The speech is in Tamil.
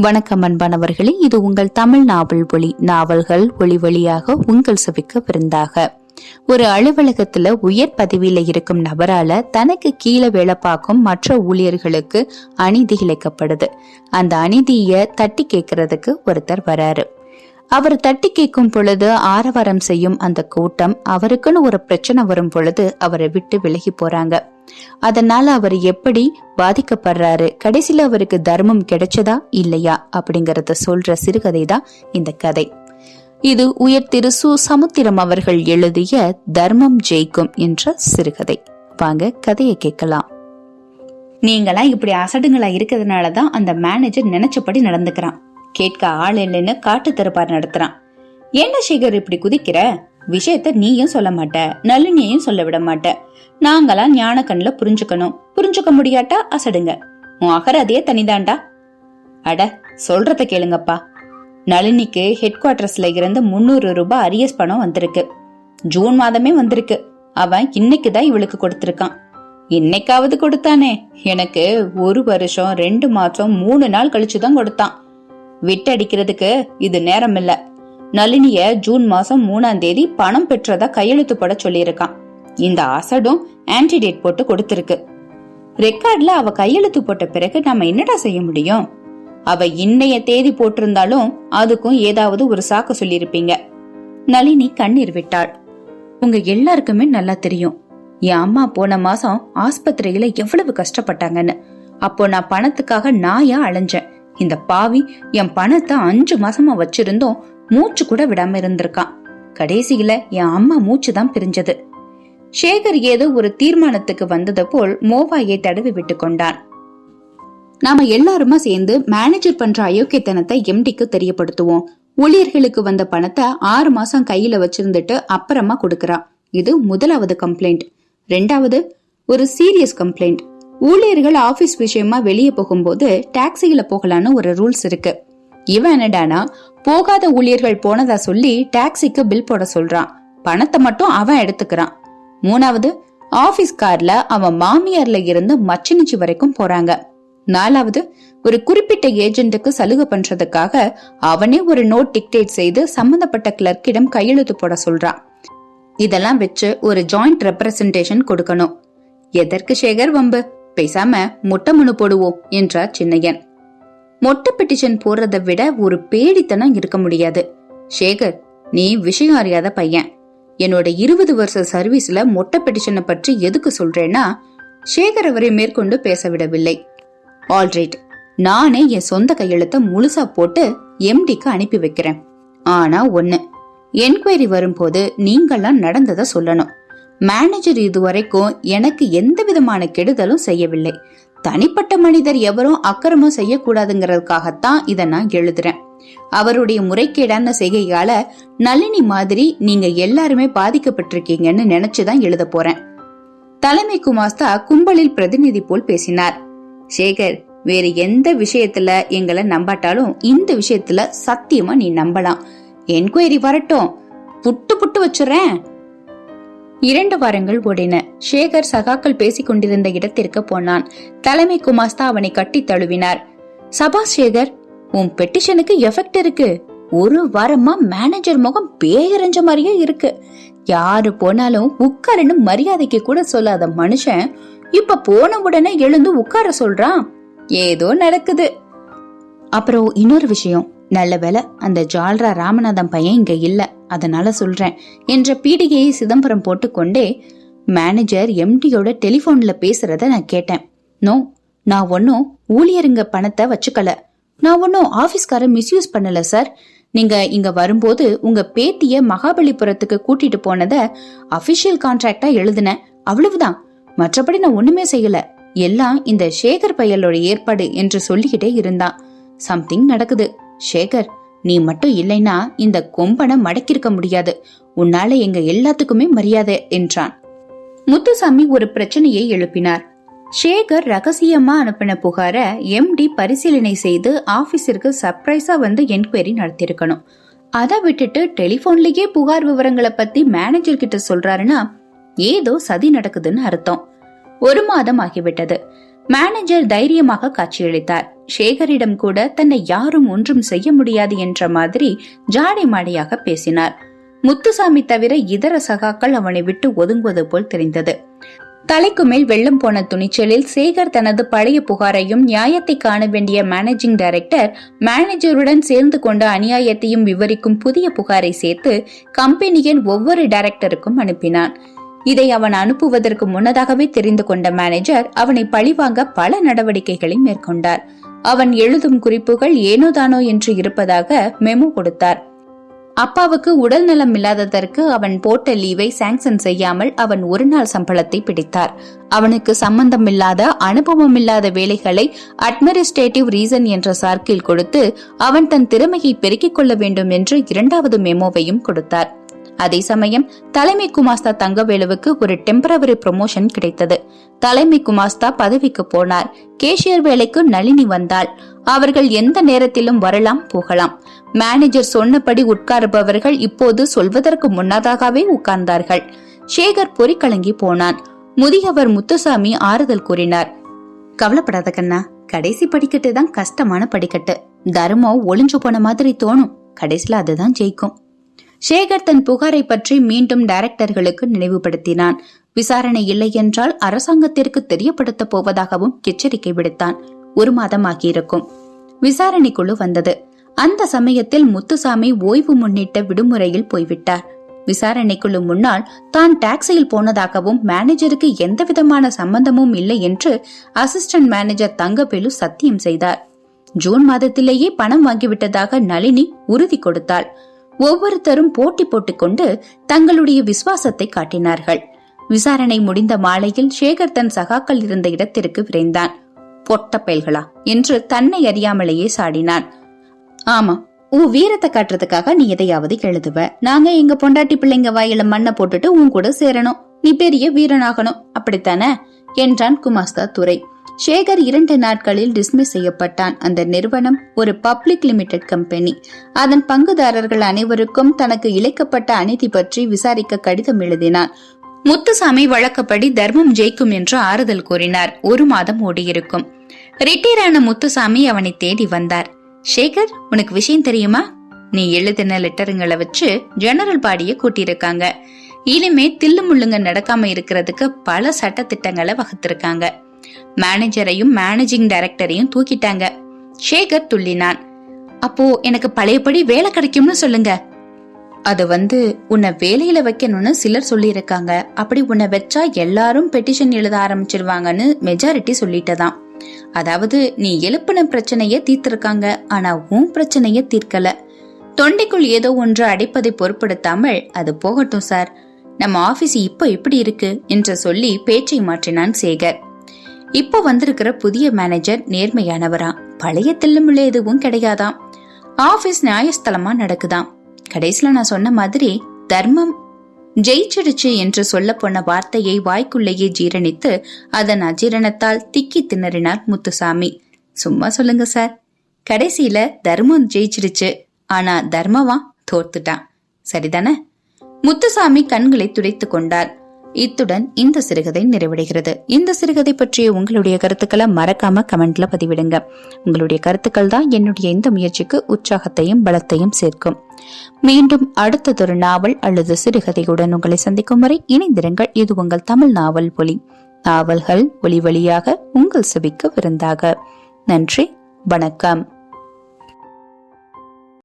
வணக்கம் அன்பானவர்களே இது உங்கள் தமிழ் நாவல் ஒளி நாவல்கள் ஒளி வழியாக உங்கள் செவிக்க விருந்தாக. ஒரு அலுவலகத்துல உயர் பதவியில இருக்கும் நபரால தனக்கு கீழே வேலை பார்க்கும் மற்ற ஊழியர்களுக்கு அநீதி இழைக்கப்படுது. அந்த அநீதிய தட்டி கேட்கறதுக்கு ஒருத்தர் வராரு. அவர் தட்டி கேட்கும் பொழுது ஆரவாரம் செய்யும் அந்த கூட்டம் அவருக்குன்னு ஒரு பிரச்சனை வரும் பொழுது அவரை விட்டு விலகி போறாங்க. அதனால அவர் எப்படி பாதிக்கப்படுறாரு? கடைசியில அவருக்கு தர்மம் கிடைச்சதா இல்லையா? அப்படிங்கறத சொல்ற சிறுகதை தான் இந்த கதை. இது உயர் திரு சு. சமுத்திரம் அவர்கள் எழுதிய தர்மம் ஜெயிக்கும் என்ற சிறுகதை. வாங்க கதையை கேட்கலாம். நீங்களாம் இப்படி அசடுங்களா இருக்கிறதுனாலதான் அந்த மேனேஜர் நினைச்சபடி நடந்துக்கிறான். கேட்க ஆள் இல்லைன்னு காட்டு திருப்பார் நடத்துறான். என்ன சேகர் இப்படி குதிக்கிற? விஷயத்த நீயும் சொல்ல மாட்ட நளினியையும் சொல்ல விட மாட்ட. நாங்களாம் ஞான கண்ணுல புரிஞ்சுக்கணும். புரிஞ்சுக்க முடியாட்டா அசடுங்க. உன் அகராதியே தனிதாண்டா? அட சொல்றத கேளுங்கப்பா. நளினிக்கு ஹெட் குவார்டர்ஸ்ல இருந்து முன்னூறு ரூபாய் அரியஸ் பணம் வந்திருக்கு. ஜூன் மாதமே வந்திருக்கு. அவன் இன்னைக்கு தான் இவளுக்கு கொடுத்திருக்கான். இன்னைக்காவது கொடுத்தானே. எனக்கு ஒரு வருஷம் ரெண்டு மாசம் மூணு நாள் கழிச்சு தான் கொடுத்தான். விட்டடிக்கிறதுக்கு இது நேரம் இல்ல நளினிய ஜூன் மாசம் மூணாம் தேதி பணம் பெற்றதா கையெழுத்து போட சொல்லியிருக்கான். இந்த அசடும் ஆன்டிடேட் போட்டு கொடுத்திருக்கு. ரெக்கார்ட்ல அவ கையெழுத்து போட்ட பிறகு நம்ம என்னடா செய்ய முடியும்? அவ இன்னைய தேதி போட்டிருந்தாலும் அதுக்கும் ஏதாவது ஒரு சாக்க சொல்லியிருப்பீங்க. நளினி கண்ணீர் விட்டாள். உங்க எல்லாருக்குமே நல்லா தெரியும். என் அம்மா போன மாசம் ஆஸ்பத்திரியில எவ்வளவு கஷ்டப்பட்டாங்கன்னு. அப்போ நான் பணத்துக்காக நாயா அலைஞ்சேன். இந்த பாவி என் பணத்தை அஞ்சு மாசமா வச்சிருந்தோம் மூச்சு கூட விடாம இருந்திருக்கான் கடைசியில என் அம்மா மூச்சு தான் பிரிஞ்சது. சேகர் ஏதோ ஒரு தீர்மானத்துக்கு வந்தது போல் மோவாயை தடவி விட்டு கொண்டான். நாம எல்லாருமா சேர்ந்து மேனேஜர் பண்ற அயோக்கியத்தனத்தை எம்டிக்கு தெரியப்படுத்துவோம். ஊழியர்களுக்கு வந்த பணத்தை ஆறு மாசம் கையில வச்சிருந்துட்டு அப்புறமா கொடுக்கறான் இது முதலாவது கம்ப்ளைண்ட் ரெண்டாவது ஒரு சீரியஸ் கம்ப்ளைண்ட் ஊழியர்கள் ஆபீஸ் விஷயமா வெளியே போகும்போது டாக்ஸியில போகலான்னு ஒரு ரூல்ஸ் இருக்கு. இவன் என்னடானா போகாத ஊழியர்கள் போனதா சொல்லி டாக்ஸிக்கு பில் போட சொல்றான். பணத்தை மட்டும் அவன் எடுத்துக்கிறான். மூணாவது ஆபீஸ் கார்ல அவன் மாமியார்ல இருந்து மச்சினிச்சி வரைக்கும் போறாங்க. நாலாவது ஒரு குறிப்பிட்ட ஏஜென்ட்டுக்கு சலுகை பண்றதுக்காக அவனே ஒரு நோட் டிக்டேட் செய்து சம்பந்தப்பட்ட கிளர்க்கிடம் கையெழுத்து போட சொல்றான். இதெல்லாம் வச்சு ஒரு ஜாயிண்ட் ரெப்ரசன்டேஷன் கொடுக்கணும். எதற்கு சேகர் வம்பு? பேசாம மொட்டை மனு போடுவோம் என்றார் சின்னையன். மொட்டை பெட்டிஷன் போடுறதை விட ஒரு பேடித்தனம் இருக்க முடியாது. சேகர் நீ விஷயம் அறியாத பையன். என்னோட இருபது வருஷ சர்வீஸ்ல மொட்டை பெட்டிஷனை பற்றி எதுக்கு சொல்றேன்னா சேகர் அவரை மேற்கொண்டு பேச விடவில்லை. ஆல்ரைட் நானே என் சொந்த கையெழுத்தை முழுசா போட்டு எம்டிக்கு அனுப்பி வைக்கிறேன். ஆனா ஒன்னு என்கொயரி வரும்போது நீங்கெல்லாம் நடந்ததை சொல்லணும். மேனேஜர் இதுவரைக்கும் எனக்கு எந்த விதமான கெடுதலும் செய்யவில்லை. தனிப்பட்ட மனிதர் எவரும் அக்கிரமம் செய்யக்கூடாதுங்கிறதுக்காகத்தான் இதை நான் எழுதுறேன். அவருடைய முறைகேடான செய்கையால நளினி மாதிரி நீங்க எல்லாருமே பாதிக்கப்பட்டிருக்கீங்கன்னு நினைச்சுதான் எழுத போறேன். தலைமை குமாஸ்தா கும்பலில் பிரதிநிதி போல் பேசினார். சேகர் வேறு எந்த விஷயத்துல எங்களை நம்பாட்டாலும் இந்த விஷயத்துல சத்தியமா நீ நம்பலாம். என்கொயரி வரட்டும். புட்டு புட்டு வச்சுறேன். இரண்டு வாரங்கள் ஓடின. சேகர் சகாக்கள் பேசிக் கொண்டிருந்த இடத்திற்கு போனான். தலைமை குமாஸ்தா அவனை கட்டி தழுவினார். சபா சேகர் உன் பெட்டிஷனுக்கு எஃபெக்ட் இருக்கு. ஒரு வாரமா மேனேஜர் முகம் பேயறிஞ்ச மாதிரியே இருக்கு. யாரு போனாலும் உட்காருன்னு மரியாதைக்கு கூட சொல்லாத மனுஷன் இப்ப போன உடனே எழுந்து உட்கார சொல்றான். ஏதோ நடக்குது. அப்புறம் இன்னொரு விஷயம். நல்ல வேலை அந்த ஜால்ரா ராமநாதன் பையன் இங்க இல்லை. அதனால சொல்றேன் என்ற பீடிகையை சிதம்பரம் போட்டுக்கொண்டே மேனேஜர் எம்டியோட டெலிபோன்ல பேசுறத நான் கேட்டேன். நோ நான் ஒன்னும் ஊழியருங்க பணத்தை வச்சுக்கல. நான் ஒன்னும் ஆபீஸ்கார மிஸ்யூஸ் பண்ணல சார் நீங்க இங்க வரும்போது உங்க பேத்திய மகாபலிபுரத்துக்கு கூட்டிட்டு போனத அபிஷியல் கான்ட்ராக்டா எழுதினேன். அவ்வளவுதான். மற்றபடி நான் ஒண்ணுமே செய்யல. எல்லாம் இந்த சேகர் பையலோட ஏற்பாடு என்று சொல்லிக்கிட்டே இருந்தான். சம்திங் நடக்குது. சேகர் நீ மட்டும் இல்லைன்னா இந்த கொம்பனை மடக்கிருக்க முடியாது. உன்னால எங்க எல்லாத்துக்குமே மரியாதை என்றான். முத்துசாமி ஒரு பிரச்சனையை எழுப்பினார். சேகர் ரகசியமா அனுப்பின புகார எம்டி பரிசீலனை செய்து ஆபீஸிற்கு சர்ப்ரைஸா வந்து என்கொயரி நடத்திருக்கணும் அதை விட்டுட்டு டெலிபோன்லயே புகார் விவரங்களை பத்தி மேனேஜர் கிட்ட சொல்றாருன்னா ஏதோ சதி நடக்குதுன்னு அர்த்தம். ஒரு மாதம் ஆகிவிட்டது. மேனேஜர் தைரியமாக காட்சியளித்தார். சேகரிடம் கூட தன்னை யாரும் ஒன்றும் செய்ய முடியாது என்ற மாதிரி ஜாடை மாடியாக பேசினார். முத்துசாமி தவிர இதர சகாக்கள் அவனை விட்டு ஒதுங்குவது போல் தெரிந்தது. தலைக்கு மேல் வெள்ளம் போன துணிச்சலில் சேகர் தனது பழைய புகாரையும் நியாயத்தை காண வேண்டிய மேனேஜிங் டைரக்டர் மேனேஜருடன் சேர்ந்து கொண்ட அநியாயத்தையும் விவரிக்கும் புதிய புகாரை சேர்த்து கம்பெனியின் ஒவ்வொரு டைரக்டருக்கும் அனுப்பினான். இதை அவன் அனுப்புவதற்கு முன்னதாகவே தெரிந்து கொண்ட மேனேஜர் அவனை பழிவாங்க பல நடவடிக்கைகளை மேற்கொண்டார். அவன் எழுதும் குறிப்புகள் ஏனோதானோ என்று இருப்பதாக மெமோ கொடுத்தார். அப்பாவுக்கு உடல் நலம் இல்லாததற்கு அவன் போட்ட லீவை சாங்ஷன் செய்யாமல் அவன் ஒரு நாள் சம்பளத்தை பிடித்தார். அவனுக்கு சம்பந்தம் இல்லாத அனுபவம் இல்லாத வேலைகளை அட்மினிஸ்ட்ரேட்டிவ் ரீசன் என்ற சார்க்கில் கொடுத்து அவன் தன் திறமையை பெருக்கிக் கொள்ள வேண்டும் என்று இரண்டாவது மெமோவையும் கொடுத்தார். அதே சமயம் தலைமை குமாஸ்தா தங்கவேலுவுக்கு ஒரு டெம்பரவரி ப்ரொமோஷன் கிடைத்தது. தலைமை குமாஸ்தா பதவிக்கு போனார். கேஷியர் வேலைக்கு நளினி வந்தாள். அவர்கள் எந்த நேரத்திலும் வரலாம் போகலாம். மேனேஜர் சொன்னபடி உட்காருபவர்கள் இப்போது சொல்வதற்கு முன்னதாகவே உட்கார்ந்தார்கள். சேகர் பொறிக்கலங்கி போனான். முதியவர் முத்துசாமி ஆறுதல் கூறினார். கவலைப்படாத கண்ணா கடைசி படிக்கட்டு தான் கஷ்டமான படிக்கட்டு. தர்மம் ஒளிஞ்சு போன மாதிரி தோணும். கடைசியில அதுதான் ஜெயிக்கும். சேகர் தன் புகாரை பற்றி மீண்டும் டைரக்டர்களுக்கு நினைவுபடுத்தினான். விசாரணை இல்லை என்றால் அரசாங்கத்திற்கு தெரியப்படுத்த போவதாகவும் எச்சரிக்கை விடுத்தான். ஒரு மாதம் ஆகியிருக்கும் விசாரணை குழு வந்தது. அந்த சமயத்தில் முத்துசாமி ஓய்வு முன்னிட்ட விடுமுறையில் போய்விட்டார். விசாரணைக்குழு முன்னால் தான் டாக்ஸியில் போனதாகவும் மேனேஜருக்கு எந்த விதமான சம்பந்தமும் இல்லை என்று அசிஸ்டன்ட் மேனேஜர் தங்கவேலு சத்தியம் செய்தார். ஜூன் மாதத்திலேயே பணம் வாங்கிவிட்டதாக நளினி உறுதி கொடுத்தாள். ஒவ்வொருத்தரும் போட்டி போட்டுக்கொண்டு தங்களுடைய விசுவாசத்தை காட்டினார்கள். விசாரணை முடிந்த மாலையில் சேகர் தன் சகாக்கள் இருந்த இடத்திற்கு விரைந்தான். பொட்ட பயல்களா? என்று தன்னை அறியாமலேயே சாடினான். ஆமா உன் வீரத்தை காட்டுறதுக்காக நீ எதையாவது எழுதுவ. நாங்க எங்க பொண்டாட்டி பிள்ளைங்க வாயில மண்ணை போட்டுட்டு உன் கூட சேரணும். நீ பெரிய வீரனாகணும். அப்படித்தானே? என்றான் குமாஸ்தா துரை. சேகர் இரண்டு நாட்களில் டிஸ்மிஸ் செய்யப்பட்டான். அந்த நிறுவனம் ஒரு பப்ளிக் லிமிடெட் கம்பெனி அதன் பங்குதாரர்கள் அனைவருக்கும் தனக்கு இழைக்கப்பட்ட அநீதி பற்றி விசாரிக்க கடிதம் எழுதினான். முத்துசாமி வழக்கப்படி தர்மம் ஜெயிக்கும் என்று ஆறுதல் கூறினார். ஒரு மாதம் ஓடியிருக்கும். ரிட்டையர் ஆன முத்துசாமி அவனை தேடி வந்தார். சேகர் உனக்கு விஷயம் தெரியுமா? நீ எழுதின லெட்டருங்களை வச்சு ஜெனரல் பாடிய கூட்டியிருக்காங்க. இனிமே தில்லு முள்ளுங்க நடக்காம இருக்கிறதுக்கு பல சட்ட திட்டங்களை வகுத்திருக்காங்க. மேனேஜரையும் மேனேஜிங் டைரக்டரையும் தூக்கிட்டாங்க. சேகர் துள்ளினான். அப்போ எனக்கு பழையபடி வேலை கிடைக்கும்னு சொல்லுங்க. அது வந்து உன்னை வேலையில வைக்கணும்னு சிலர் சொல்லியிருக்காங்க. அப்படி உன்னை வச்சா எல்லாரும் பெட்டிஷன் எழுத ஆரம்பிச்சிருவாங்கன்னு மெஜாரிட்டி சொல்லிட்டதான் அதாவது நீ எழுப்பின பிரச்சனைய தீர்த்திருக்காங்க. ஆனா உன் பிரச்சனைய தீர்க்கல. தொண்டைக்குள் ஏதோ ஒன்று அடைப்பதை பொருட்படுத்தாமல் அது போகட்டும் சார். நம்ம ஆபீஸ் இப்போ எப்படி இருக்கு? என்று சொல்லி பேச்சை மாற்றினான் சேகர். இப்போ வந்திருக்கிற புதிய மேனேஜர் நேர்மையானவரா? பழைய தில்லுமுள்ள எதுவும் கிடையாதாம் ஆபீஸ் நியாயஸ்தலமா நடக்குதாம் கடைசியில நான் சொன்ன மாதிரி தர்மம் ஜெயிச்சிடுச்சு என்று சொல்ல போன வார்த்தையை வாய்க்குள்ளேயே ஜீரணித்து அதன் அஜீரணத்தால் திக்கி திணறினார் முத்துசாமி. சும்மா சொல்லுங்க சார். கடைசியில தர்மம் ஜெயிச்சிடுச்சு. ஆனா தர்மவா தோர்த்துட்டான் சரிதானே? முத்துசாமி கண்களை துடைத்து கொண்டார். இத்துடன் இந்த சிறுகதை நிறைவடைகிறது. இந்த சிறுகதை பற்றிய உங்களுடைய கருத்துக்களை மறக்காம கமெண்ட்ல பதிவிடுங்க. உங்களுடைய கருத்துக்கள் தான் என்னுடைய இந்த முயற்சிக்கு உற்சாகத்தையும் பலத்தையும் சேர்க்கும். மீண்டும் அடுத்ததொரு நாவல் அல்லது சிறுகதையுடன் உங்களை சந்திக்கும் வரை இணைந்திருங்கள். இது உங்கள் தமிழ் நாவல் ஒலி. நாவல்கள் ஒளி வழியாக உங்கள் செவிக்கு விருந்தாக. நன்றி வணக்கம்.